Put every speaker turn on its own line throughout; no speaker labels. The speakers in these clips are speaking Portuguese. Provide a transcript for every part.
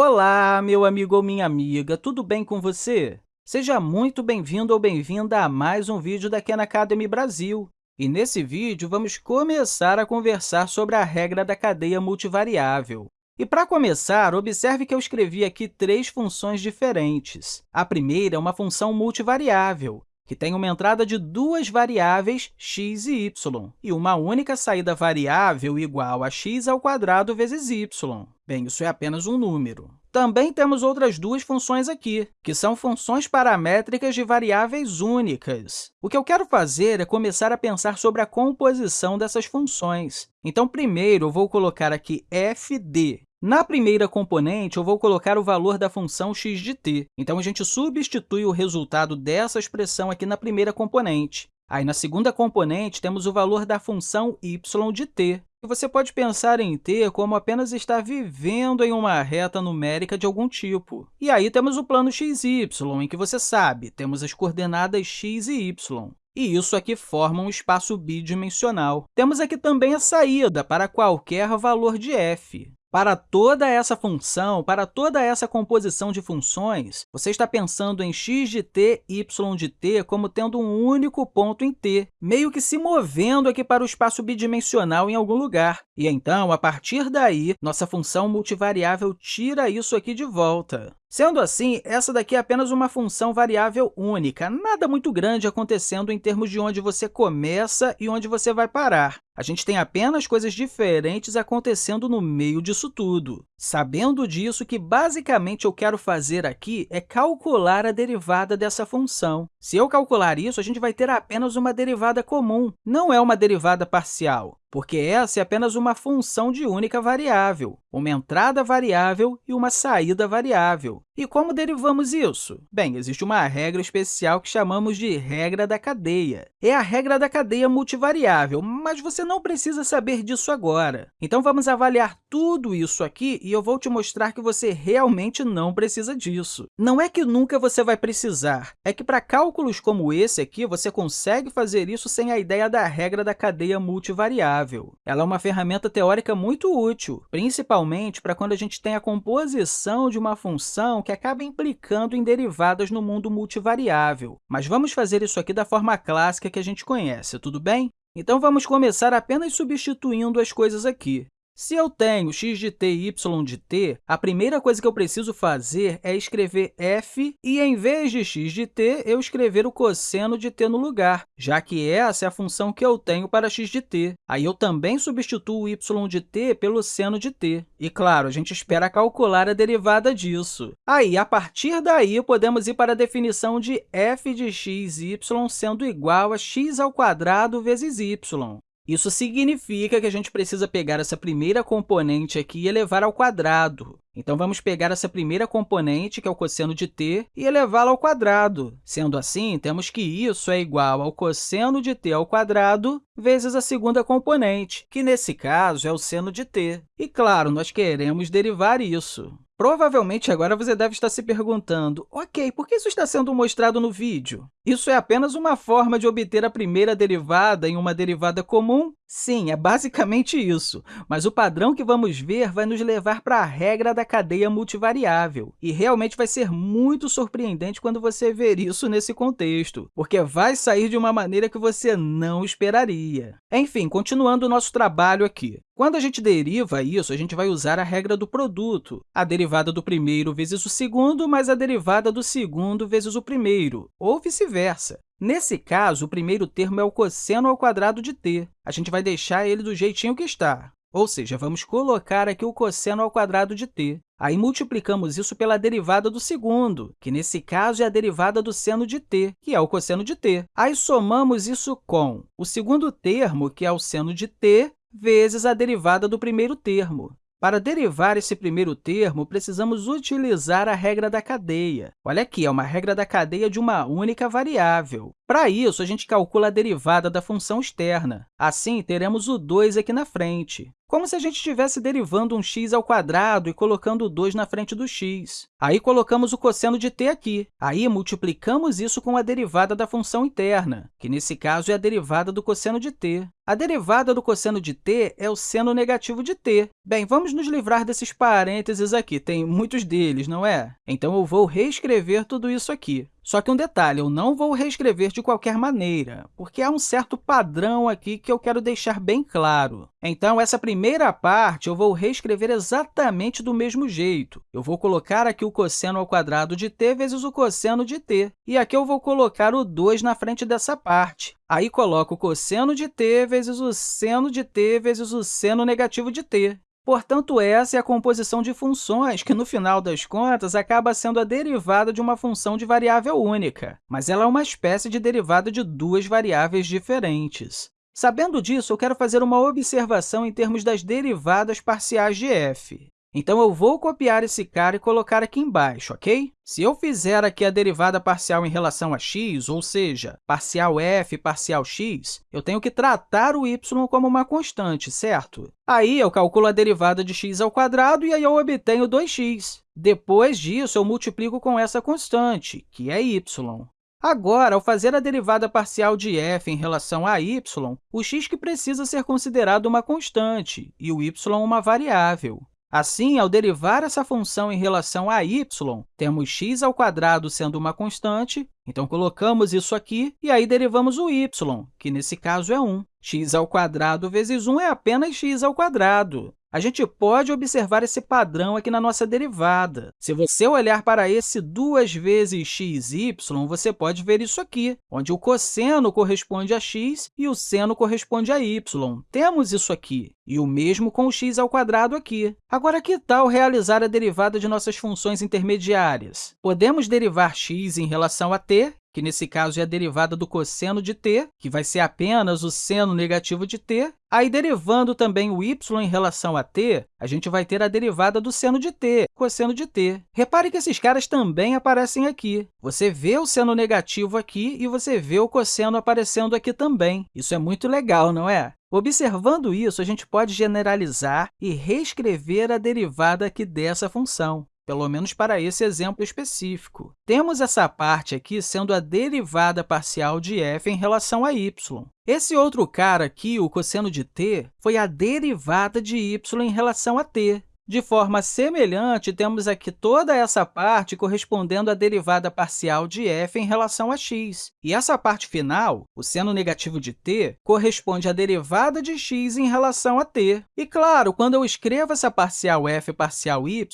Olá, meu amigo ou minha amiga, tudo bem com você? Seja muito bem-vindo ou bem-vinda a mais um vídeo da Khan Academy Brasil. E nesse vídeo, vamos começar a conversar sobre a regra da cadeia multivariável. E para começar, observe que eu escrevi aqui três funções diferentes. A primeira é uma função multivariável, que tem uma entrada de duas variáveis x e y, e uma única saída variável igual a x ao quadrado vezes y. Bem, isso é apenas um número. Também temos outras duas funções aqui, que são funções paramétricas de variáveis únicas. O que eu quero fazer é começar a pensar sobre a composição dessas funções. Então, primeiro, eu vou colocar aqui f de. Na primeira componente, eu vou colocar o valor da função x de t. Então, a gente substitui o resultado dessa expressão aqui na primeira componente. Aí, na segunda componente, temos o valor da função y de t. E você pode pensar em t como apenas estar vivendo em uma reta numérica de algum tipo. E aí temos o plano xy, em que você sabe, temos as coordenadas x e y. E isso aqui forma um espaço bidimensional. Temos aqui também a saída para qualquer valor de f. Para toda essa função, para toda essa composição de funções, você está pensando em x de t, y de t como tendo um único ponto em t, meio que se movendo aqui para o espaço bidimensional em algum lugar. E então, a partir daí, nossa função multivariável tira isso aqui de volta. Sendo assim, essa daqui é apenas uma função variável única, nada muito grande acontecendo em termos de onde você começa e onde você vai parar. A gente tem apenas coisas diferentes acontecendo no meio disso tudo. Sabendo disso, o que basicamente eu quero fazer aqui é calcular a derivada dessa função. Se eu calcular isso, a gente vai ter apenas uma derivada comum, não é uma derivada parcial porque essa é apenas uma função de única variável, uma entrada variável e uma saída variável. E como derivamos isso? Bem, existe uma regra especial que chamamos de regra da cadeia. É a regra da cadeia multivariável, mas você não precisa saber disso agora. Então, vamos avaliar tudo isso aqui e eu vou te mostrar que você realmente não precisa disso. Não é que nunca você vai precisar, é que para cálculos como esse aqui, você consegue fazer isso sem a ideia da regra da cadeia multivariável. Ela é uma ferramenta teórica muito útil, principalmente para quando a gente tem a composição de uma função que acaba implicando em derivadas no mundo multivariável. Mas vamos fazer isso aqui da forma clássica que a gente conhece, tudo bem? Então, vamos começar apenas substituindo as coisas aqui. Se eu tenho x de t e y de t, a primeira coisa que eu preciso fazer é escrever f e, em vez de x de t, eu escrever o cosseno de t no lugar, já que essa é a função que eu tenho para x de t. Aí eu também substituo y de t pelo seno de t. E, claro, a gente espera calcular a derivada disso. Aí, a partir daí, podemos ir para a definição de f de x y sendo igual a x ao quadrado vezes y. Isso significa que a gente precisa pegar essa primeira componente aqui e elevar ao quadrado. Então, vamos pegar essa primeira componente, que é o cosseno de t, e elevá-la ao quadrado. Sendo assim, temos que isso é igual ao cosseno de t ao quadrado vezes a segunda componente, que, nesse caso, é o seno de t. E, claro, nós queremos derivar isso. Provavelmente, agora você deve estar se perguntando, ok, por que isso está sendo mostrado no vídeo? Isso é apenas uma forma de obter a primeira derivada em uma derivada comum? Sim, é basicamente isso, mas o padrão que vamos ver vai nos levar para a regra da cadeia multivariável, e realmente vai ser muito surpreendente quando você ver isso nesse contexto, porque vai sair de uma maneira que você não esperaria. Enfim, continuando o nosso trabalho aqui. Quando a gente deriva isso, a gente vai usar a regra do produto, a derivada do primeiro vezes o segundo mais a derivada do segundo vezes o primeiro, ou vice-versa. Nesse caso, o primeiro termo é o cosseno ao quadrado de t. A gente vai deixar ele do jeitinho que está. Ou seja, vamos colocar aqui o cosseno ao quadrado de t. Aí, multiplicamos isso pela derivada do segundo, que, nesse caso, é a derivada do seno de t, que é o cosseno de t. Aí, somamos isso com o segundo termo, que é o seno de t, vezes a derivada do primeiro termo. Para derivar esse primeiro termo, precisamos utilizar a regra da cadeia. Olha aqui, é uma regra da cadeia de uma única variável. Para isso, a gente calcula a derivada da função externa. Assim, teremos o 2 aqui na frente. Como se a gente estivesse derivando um x ao quadrado e colocando o 2 na frente do x. Aí, colocamos o cosseno de t aqui. Aí, multiplicamos isso com a derivada da função interna, que, nesse caso, é a derivada do cosseno de t. A derivada do cosseno de t é o seno negativo de t. Bem, vamos nos livrar desses parênteses aqui, tem muitos deles, não é? Então, eu vou reescrever tudo isso aqui. Só que um detalhe, eu não vou reescrever de qualquer maneira, porque há um certo padrão aqui que eu quero deixar bem claro. Então, essa primeira parte eu vou reescrever exatamente do mesmo jeito. Eu vou colocar aqui o cosseno ao quadrado de t vezes o cosseno de t. E aqui eu vou colocar o 2 na frente dessa parte. Aí, coloco o cosseno de t vezes o seno de t vezes o seno negativo de t. Portanto, essa é a composição de funções, que, no final das contas, acaba sendo a derivada de uma função de variável única, mas ela é uma espécie de derivada de duas variáveis diferentes. Sabendo disso, eu quero fazer uma observação em termos das derivadas parciais de f. Então, eu vou copiar esse cara e colocar aqui embaixo, ok? Se eu fizer aqui a derivada parcial em relação a x, ou seja, parcial f parcial x, eu tenho que tratar o y como uma constante, certo? Aí, eu calculo a derivada de x ao quadrado e aí eu obtenho 2x. Depois disso, eu multiplico com essa constante, que é y. Agora, ao fazer a derivada parcial de f em relação a y, o x que precisa ser considerado uma constante e o y uma variável. Assim, ao derivar essa função em relação a y, temos x ao quadrado sendo uma constante, então colocamos isso aqui e aí derivamos o y, que nesse caso é 1. x ao quadrado vezes 1 é apenas x ao quadrado. A gente pode observar esse padrão aqui na nossa derivada. Se você olhar para esse 2 vezes xy, você pode ver isso aqui, onde o cosseno corresponde a x e o seno corresponde a y. Temos isso aqui. E o mesmo com o x ao quadrado aqui. Agora, que tal realizar a derivada de nossas funções intermediárias? Podemos derivar x em relação a t que nesse caso é a derivada do cosseno de t, que vai ser apenas o seno negativo de t. Aí, derivando também o y em relação a t, a gente vai ter a derivada do seno de t, cosseno de t. Repare que esses caras também aparecem aqui. Você vê o seno negativo aqui e você vê o cosseno aparecendo aqui também. Isso é muito legal, não é? Observando isso, a gente pode generalizar e reescrever a derivada aqui dessa função pelo menos para esse exemplo específico. Temos essa parte aqui sendo a derivada parcial de f em relação a y. Esse outro cara aqui, o cosseno de t, foi a derivada de y em relação a t. De forma semelhante, temos aqui toda essa parte correspondendo à derivada parcial de f em relação a x. E essa parte final, o seno negativo de t, corresponde à derivada de x em relação a t. E, claro, quando eu escrevo essa parcial f parcial y,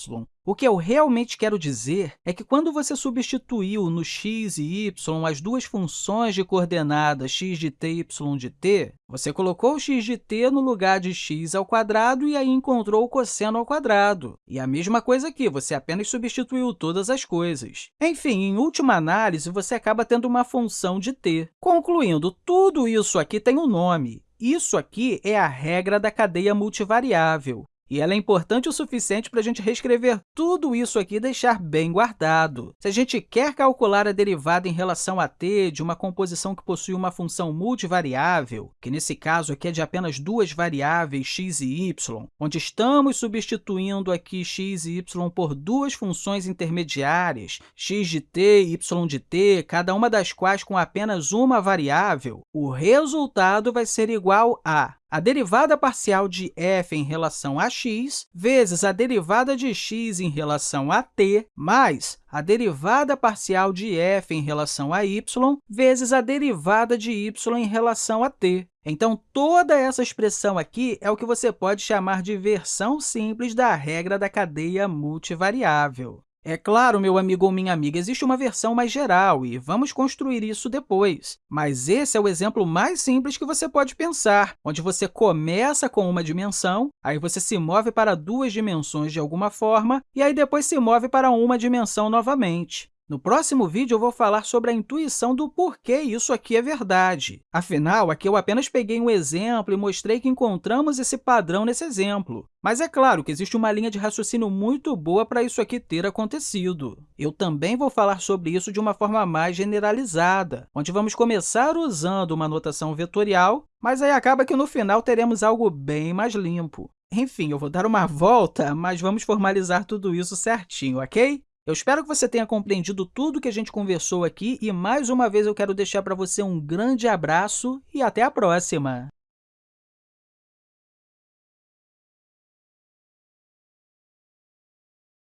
o que eu realmente quero dizer é que, quando você substituiu no x e y as duas funções de coordenadas x de t e y de t, você colocou x de t no lugar de x ao quadrado e aí encontrou o cosseno ao quadrado. E a mesma coisa aqui, você apenas substituiu todas as coisas. Enfim, em última análise, você acaba tendo uma função de t. Concluindo, tudo isso aqui tem um nome. Isso aqui é a regra da cadeia multivariável. E ela é importante o suficiente para a gente reescrever tudo isso aqui e deixar bem guardado. Se a gente quer calcular a derivada em relação a t de uma composição que possui uma função multivariável, que nesse caso aqui é de apenas duas variáveis x e y, onde estamos substituindo aqui x e y por duas funções intermediárias, x de t e y de t, cada uma das quais com apenas uma variável, o resultado vai ser igual a a derivada parcial de f em relação a x vezes a derivada de x em relação a t mais a derivada parcial de f em relação a y vezes a derivada de y em relação a t. Então, toda essa expressão aqui é o que você pode chamar de versão simples da regra da cadeia multivariável. É claro, meu amigo ou minha amiga, existe uma versão mais geral e vamos construir isso depois. Mas esse é o exemplo mais simples que você pode pensar, onde você começa com uma dimensão, aí você se move para duas dimensões de alguma forma, e aí depois se move para uma dimensão novamente. No próximo vídeo, eu vou falar sobre a intuição do porquê isso aqui é verdade. Afinal, aqui eu apenas peguei um exemplo e mostrei que encontramos esse padrão nesse exemplo. Mas é claro que existe uma linha de raciocínio muito boa para isso aqui ter acontecido. Eu também vou falar sobre isso de uma forma mais generalizada, onde vamos começar usando uma notação vetorial, mas aí acaba que no final teremos algo bem mais limpo. Enfim, eu vou dar uma volta, mas vamos formalizar tudo isso certinho, ok? Eu espero que você tenha compreendido tudo que a gente conversou aqui e, mais uma vez, eu quero deixar para você um grande abraço e até a próxima!